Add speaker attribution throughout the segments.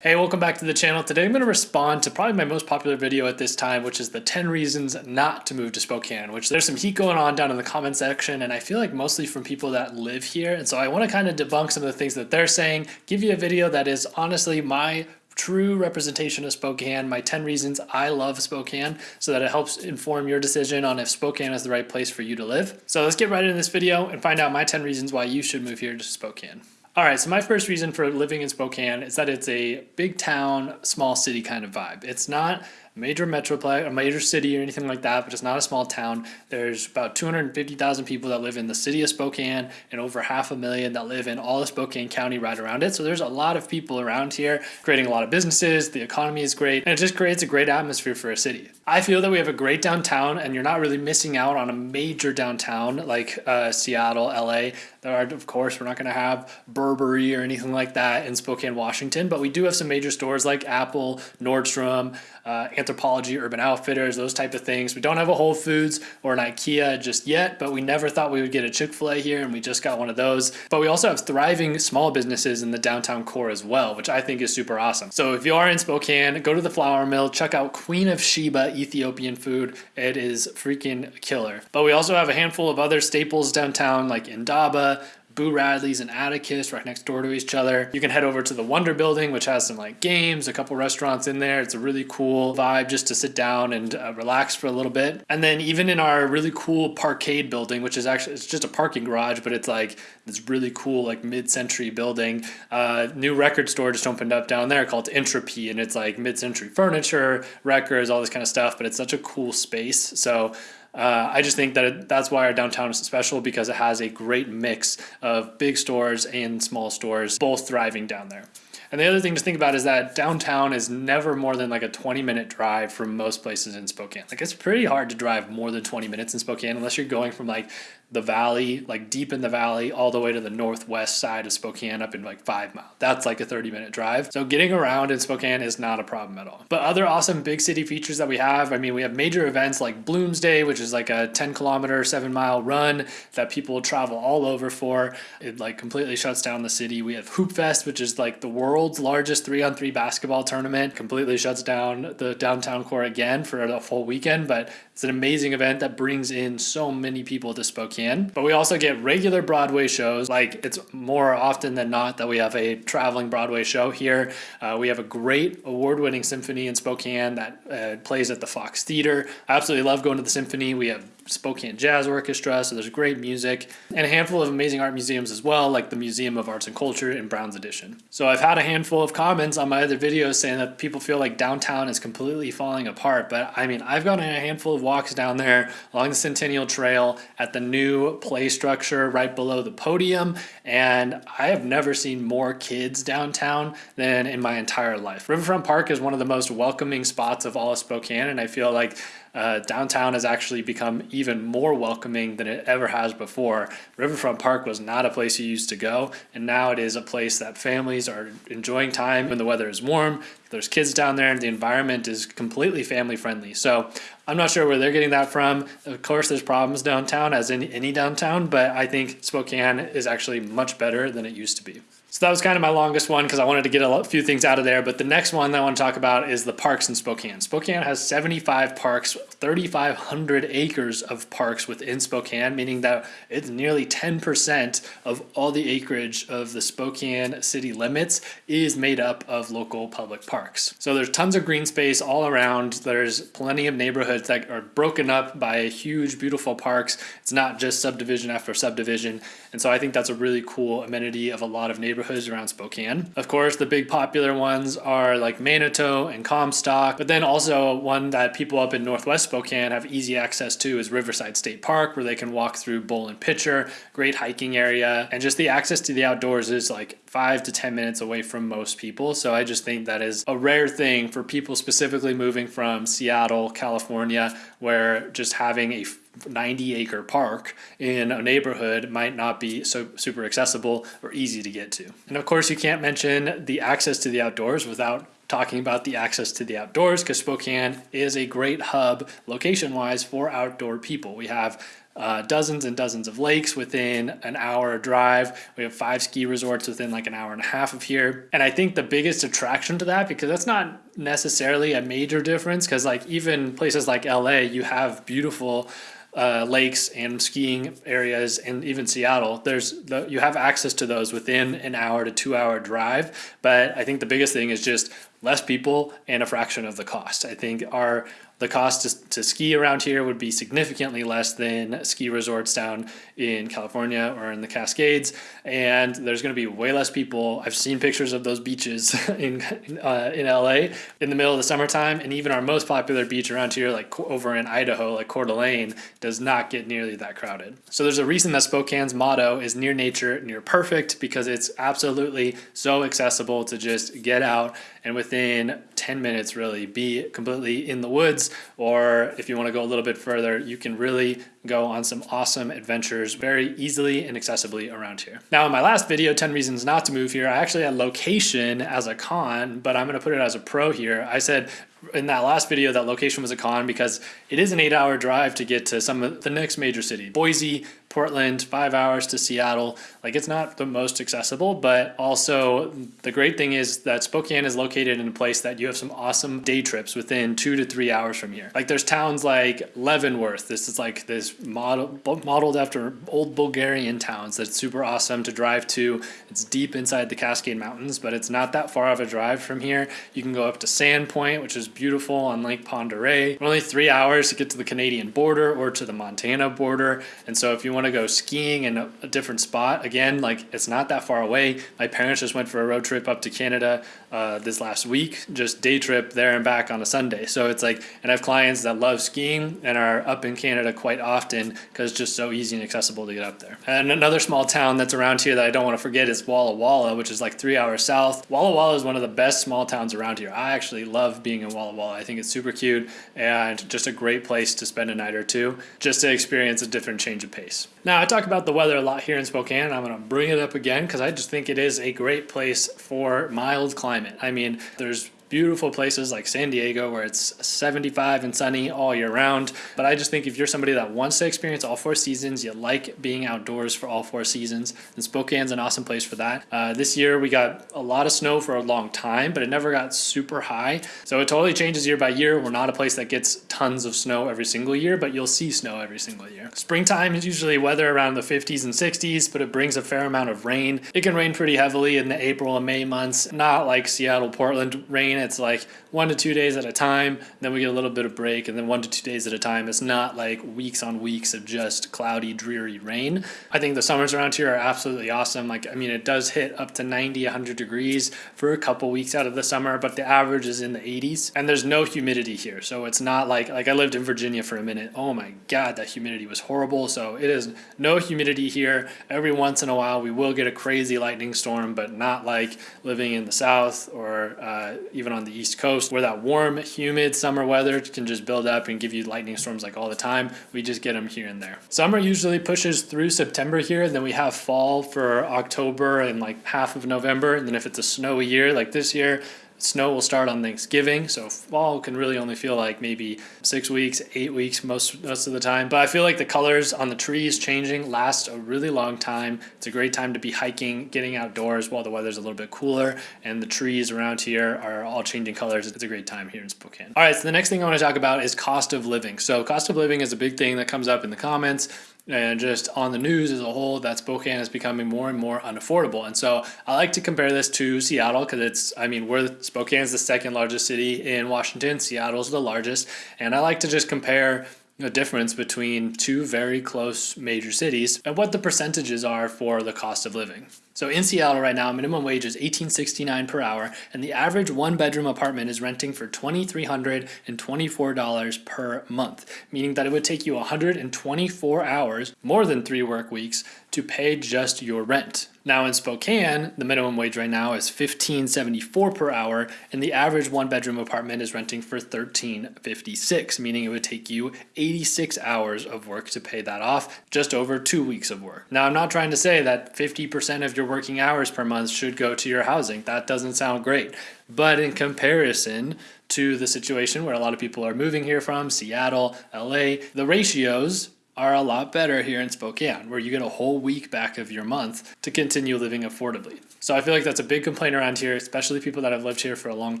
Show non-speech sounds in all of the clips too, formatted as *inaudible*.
Speaker 1: Hey, welcome back to the channel. Today I'm going to respond to probably my most popular video at this time, which is the 10 reasons not to move to Spokane, which there's some heat going on down in the comment section, and I feel like mostly from people that live here. And so I want to kind of debunk some of the things that they're saying, give you a video that is honestly my true representation of Spokane, my 10 reasons I love Spokane, so that it helps inform your decision on if Spokane is the right place for you to live. So let's get right into this video and find out my 10 reasons why you should move here to Spokane. All right, so my first reason for living in Spokane is that it's a big town, small city kind of vibe. It's not major metroplex, a major city or anything like that, but it's not a small town. There's about 250,000 people that live in the city of Spokane and over half a million that live in all of Spokane County right around it. So there's a lot of people around here creating a lot of businesses. The economy is great and it just creates a great atmosphere for a city. I feel that we have a great downtown and you're not really missing out on a major downtown like uh, Seattle, LA. There are, of course, we're not going to have Burberry or anything like that in Spokane, Washington, but we do have some major stores like Apple, Nordstrom, uh, Anthropologie, Urban Outfitters, those type of things. We don't have a Whole Foods or an IKEA just yet, but we never thought we would get a Chick-fil-A here and we just got one of those. But we also have thriving small businesses in the downtown core as well, which I think is super awesome. So if you are in Spokane, go to the flour mill, check out Queen of Sheba Ethiopian food. It is freaking killer. But we also have a handful of other staples downtown like Indaba, Boo Radley's and Atticus right next door to each other. You can head over to the Wonder Building, which has some like games, a couple restaurants in there. It's a really cool vibe just to sit down and uh, relax for a little bit. And then even in our really cool parkade building, which is actually, it's just a parking garage, but it's like this really cool like mid-century building. Uh, new record store just opened up down there called Entropy and it's like mid-century furniture, records, all this kind of stuff, but it's such a cool space. So uh, I just think that it, that's why our downtown is special because it has a great mix of big stores and small stores, both thriving down there. And the other thing to think about is that downtown is never more than like a 20 minute drive from most places in Spokane. Like it's pretty hard to drive more than 20 minutes in Spokane unless you're going from like the valley, like deep in the valley, all the way to the northwest side of Spokane up in like five miles. That's like a 30 minute drive. So getting around in Spokane is not a problem at all. But other awesome big city features that we have, I mean, we have major events like Bloomsday, which is like a 10 kilometer, seven mile run that people travel all over for. It like completely shuts down the city. We have Hoop Fest, which is like the world's largest three on three basketball tournament, completely shuts down the downtown core again for a full weekend. But it's an amazing event that brings in so many people to Spokane. But we also get regular Broadway shows. Like it's more often than not that we have a traveling Broadway show here. Uh, we have a great award-winning symphony in Spokane that uh, plays at the Fox Theater. I absolutely love going to the symphony. We have Spokane Jazz Orchestra, so there's great music, and a handful of amazing art museums as well, like the Museum of Arts and Culture in Browns Addition. So I've had a handful of comments on my other videos saying that people feel like downtown is completely falling apart, but I mean, I've gotten a handful of walks down there along the Centennial Trail at the new play structure right below the podium, and I have never seen more kids downtown than in my entire life. Riverfront Park is one of the most welcoming spots of all of Spokane, and I feel like uh, downtown has actually become even more welcoming than it ever has before. Riverfront Park was not a place you used to go, and now it is a place that families are enjoying time when the weather is warm. There's kids down there, and the environment is completely family friendly. So I'm not sure where they're getting that from. Of course, there's problems downtown, as in any downtown, but I think Spokane is actually much better than it used to be. So that was kind of my longest one because I wanted to get a few things out of there. But the next one that I want to talk about is the parks in Spokane. Spokane has 75 parks, 3,500 acres of parks within Spokane, meaning that it's nearly 10% of all the acreage of the Spokane city limits is made up of local public parks. So there's tons of green space all around. There's plenty of neighborhoods that are broken up by huge, beautiful parks. It's not just subdivision after subdivision. And so I think that's a really cool amenity of a lot of neighborhoods around Spokane. Of course, the big popular ones are like Manitou and Comstock, but then also one that people up in Northwest Spokane have easy access to is Riverside State Park, where they can walk through Bowl and Pitcher, great hiking area, and just the access to the outdoors is like five to 10 minutes away from most people. So I just think that is a rare thing for people specifically moving from Seattle, California, where just having a 90 acre park in a neighborhood might not be so super accessible or easy to get to. And of course, you can't mention the access to the outdoors without talking about the access to the outdoors because Spokane is a great hub location wise for outdoor people. We have uh, dozens and dozens of lakes within an hour drive. We have five ski resorts within like an hour and a half of here. And I think the biggest attraction to that, because that's not necessarily a major difference, because like even places like LA, you have beautiful uh, lakes and skiing areas and even Seattle, there's the, you have access to those within an hour to two hour drive. But I think the biggest thing is just less people and a fraction of the cost. I think our the cost to, to, ski around here would be significantly less than ski resorts down in California or in the Cascades. And there's going to be way less people. I've seen pictures of those beaches *laughs* in, uh, in LA in the middle of the summertime. And even our most popular beach around here, like over in Idaho, like Coeur d'Alene, does not get nearly that crowded. So there's a reason that Spokane's motto is near nature, near perfect, because it's absolutely so accessible to just get out and within 10 minutes really be completely in the woods or if you want to go a little bit further you can really go on some awesome adventures very easily and accessibly around here. Now in my last video 10 reasons not to move here I actually had location as a con but I'm going to put it as a pro here. I said in that last video that location was a con because it is an eight hour drive to get to some of the next major city. Boise, Portland, five hours to Seattle. Like it's not the most accessible, but also the great thing is that Spokane is located in a place that you have some awesome day trips within two to three hours from here. Like there's towns like Leavenworth. This is like this model modeled after old Bavarian towns that's super awesome to drive to. It's deep inside the Cascade Mountains, but it's not that far of a drive from here. You can go up to Sandpoint, which is beautiful on Lake Oreille. Only three hours to get to the Canadian border or to the Montana border. And so if you want to go skiing in a, a different spot, again, like it's not that far away. My parents just went for a road trip up to Canada uh, this last week, just day trip there and back on a Sunday. So it's like, and I have clients that love skiing and are up in Canada quite often because it's just so easy and accessible to get up there. And another small town that's around here that I don't want to forget is Walla Walla, which is like three hours south. Walla Walla is one of the best small towns around here. I actually love being in Walla Walla. I think it's super cute and just a great place to spend a night or two just to experience a different change of pace. Now, I talk about the weather a lot here in Spokane. I'm going to bring it up again because I just think it is a great place for mild climate. I mean, there's beautiful places like San Diego where it's 75 and sunny all year round. But I just think if you're somebody that wants to experience all four seasons, you like being outdoors for all four seasons, then Spokane's an awesome place for that. Uh, this year we got a lot of snow for a long time, but it never got super high. So it totally changes year by year. We're not a place that gets tons of snow every single year, but you'll see snow every single year. Springtime is usually weather around the 50s and 60s, but it brings a fair amount of rain. It can rain pretty heavily in the April and May months, not like Seattle, Portland rain it's like one to two days at a time. Then we get a little bit of break, and then one to two days at a time. It's not like weeks on weeks of just cloudy, dreary rain. I think the summers around here are absolutely awesome. Like, I mean, it does hit up to 90, 100 degrees for a couple weeks out of the summer, but the average is in the 80s, and there's no humidity here. So it's not like, like I lived in Virginia for a minute. Oh my God, that humidity was horrible. So it is no humidity here. Every once in a while, we will get a crazy lightning storm, but not like living in the South or uh, even on the East Coast where that warm, humid summer weather can just build up and give you lightning storms like all the time. We just get them here and there. Summer usually pushes through September here. and Then we have fall for October and like half of November. And then if it's a snowy year like this year, Snow will start on Thanksgiving, so fall can really only feel like maybe six weeks, eight weeks most most of the time. But I feel like the colors on the trees changing last a really long time. It's a great time to be hiking, getting outdoors while the weather's a little bit cooler, and the trees around here are all changing colors. It's a great time here in Spokane. All right, so the next thing I want to talk about is cost of living. So cost of living is a big thing that comes up in the comments and just on the news as a whole that Spokane is becoming more and more unaffordable. And so I like to compare this to Seattle because it's, I mean, we're Spokane is the second largest city in Washington. Seattle's the largest. And I like to just compare the difference between two very close major cities and what the percentages are for the cost of living. So in Seattle right now, minimum wage is $18.69 per hour, and the average one bedroom apartment is renting for $2,324 per month, meaning that it would take you 124 hours, more than three work weeks, to pay just your rent. Now in Spokane, the minimum wage right now is $15.74 per hour, and the average one bedroom apartment is renting for $13.56, meaning it would take you 86 hours of work to pay that off, just over two weeks of work. Now I'm not trying to say that 50% of your working hours per month should go to your housing. That doesn't sound great. But in comparison to the situation where a lot of people are moving here from, Seattle, LA, the ratios are a lot better here in Spokane, where you get a whole week back of your month to continue living affordably. So I feel like that's a big complaint around here, especially people that have lived here for a long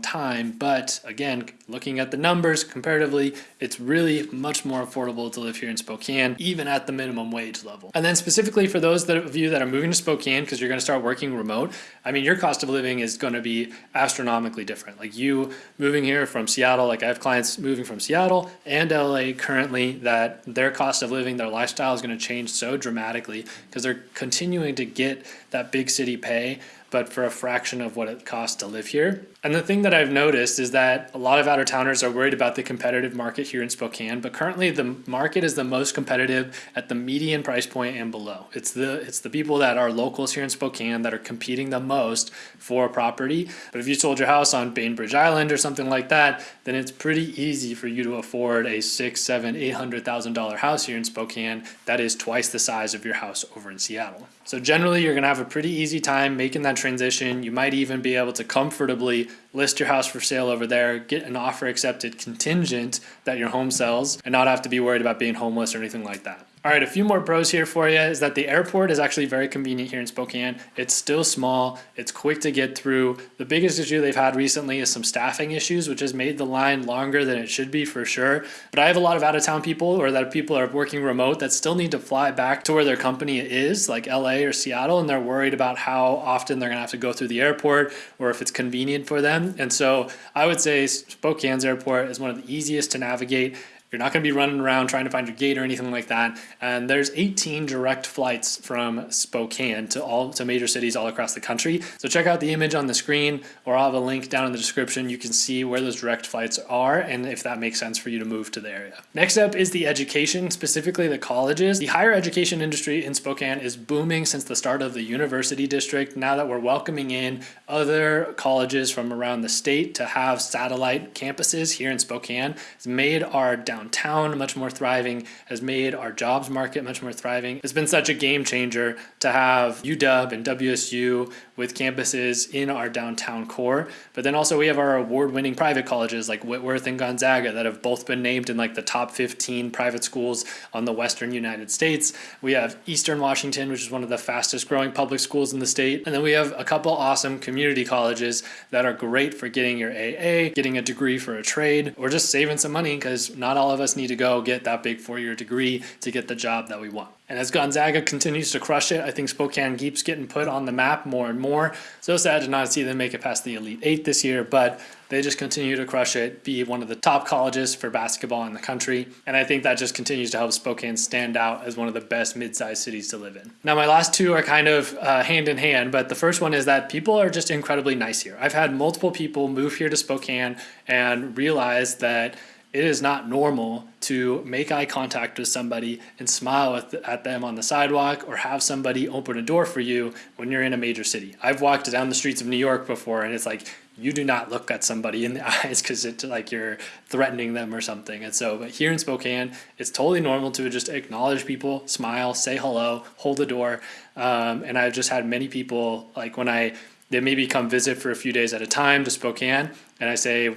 Speaker 1: time. But again, looking at the numbers comparatively, it's really much more affordable to live here in Spokane, even at the minimum wage level. And then specifically for those of you that are moving to Spokane because you're going to start working remote, I mean, your cost of living is going to be astronomically different. Like you moving here from Seattle, like I have clients moving from Seattle and LA currently that their cost of living, their lifestyle is going to change so dramatically because they're continuing to get that big city pay but for a fraction of what it costs to live here. And the thing that I've noticed is that a lot of out of towners are worried about the competitive market here in Spokane, but currently the market is the most competitive at the median price point and below. It's the it's the people that are locals here in Spokane that are competing the most for property. But if you sold your house on Bainbridge Island or something like that, then it's pretty easy for you to afford a six, seven, eight hundred thousand dollar house here in Spokane that is twice the size of your house over in Seattle. So generally you're gonna have a pretty easy time making that transition. You might even be able to comfortably list your house for sale over there, get an offer accepted contingent that your home sells, and not have to be worried about being homeless or anything like that. All right, a few more pros here for you is that the airport is actually very convenient here in Spokane. It's still small, it's quick to get through. The biggest issue they've had recently is some staffing issues, which has made the line longer than it should be for sure. But I have a lot of out of town people or that people are working remote that still need to fly back to where their company is, like LA or Seattle, and they're worried about how often they're gonna have to go through the airport or if it's convenient for them. And so I would say Spokane's airport is one of the easiest to navigate you're not going to be running around trying to find your gate or anything like that. And there's 18 direct flights from Spokane to all to major cities all across the country. So check out the image on the screen or I'll have a link down in the description. You can see where those direct flights are and if that makes sense for you to move to the area. Next up is the education, specifically the colleges. The higher education industry in Spokane is booming since the start of the university district. Now that we're welcoming in other colleges from around the state to have satellite campuses here in Spokane, it's made our down downtown much more thriving, has made our jobs market much more thriving. It's been such a game changer to have UW and WSU with campuses in our downtown core. But then also we have our award-winning private colleges like Whitworth and Gonzaga that have both been named in like the top 15 private schools on the Western United States. We have Eastern Washington, which is one of the fastest growing public schools in the state. And then we have a couple awesome community colleges that are great for getting your AA, getting a degree for a trade, or just saving some money because not all of us need to go get that big four-year degree to get the job that we want. And as Gonzaga continues to crush it, I think Spokane keeps getting put on the map more and more. So sad to not see them make it past the Elite Eight this year, but they just continue to crush it, be one of the top colleges for basketball in the country. And I think that just continues to help Spokane stand out as one of the best mid-sized cities to live in. Now, my last two are kind of uh, hand in hand, but the first one is that people are just incredibly nice here. I've had multiple people move here to Spokane and realize that it is not normal to make eye contact with somebody and smile at, the, at, them on the sidewalk or have somebody open a door for you when you're in a major city. I've walked down the streets of New York before and it's like you do not look at somebody in the *laughs* eyes because it's like you're threatening them or something. And so, but here in Spokane, it's totally normal to just acknowledge people, smile, say hello, hold the door. Um, and I've just had many people like when I they maybe come visit for a few days at a time to Spokane and I say,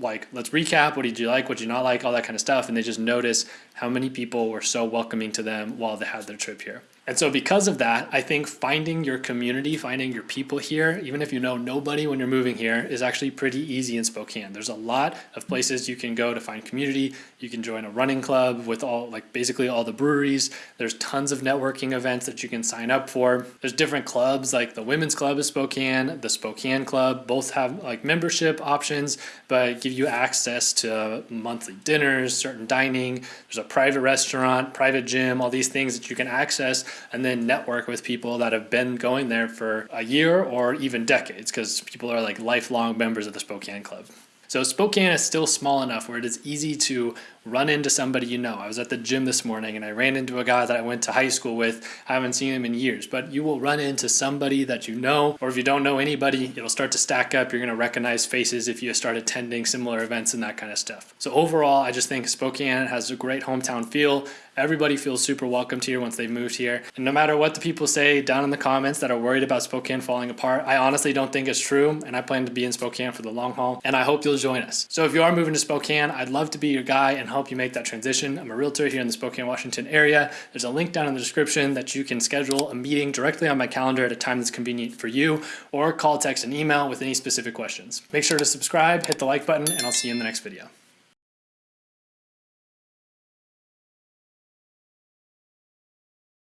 Speaker 1: like let's recap. What did you like? What did you not like? All that kind of stuff. And they just notice how many people were so welcoming to them while they had their trip here and so because of that, I think finding your community, finding your people here, even if you know nobody when you're moving here, is actually pretty easy in Spokane. There's a lot of places you can go to find community. You can join a running club with all, like basically all the breweries. There's tons of networking events that you can sign up for. There's different clubs like the Women's Club of Spokane, the Spokane Club, both have like membership options, but give you access to monthly dinners, certain dining. There's a private restaurant, private gym, all these things that you can access and then network with people that have been going there for a year or even decades because people are like lifelong members of the Spokane Club. So Spokane is still small enough where it is easy to run into somebody you know. I was at the gym this morning and I ran into a guy that I went to high school with. I haven't seen him in years, but you will run into somebody that you know, or if you don't know anybody, it'll start to stack up. You're going to recognize faces if you start attending similar events and that kind of stuff. So overall, I just think Spokane has a great hometown feel. Everybody feels super welcomed here once they've moved here. And no matter what the people say down in the comments that are worried about Spokane falling apart, I honestly don't think it's true. And I plan to be in Spokane for the long haul. And I hope you'll join us. So if you are moving to Spokane, I'd love to be your guy and help you make that transition. I'm a realtor here in the Spokane, Washington area. There's a link down in the description that you can schedule a meeting directly on my calendar at a time that's convenient for you, or call, text, and email with any specific questions. Make sure to subscribe, hit the like button, and I'll see you in the next video.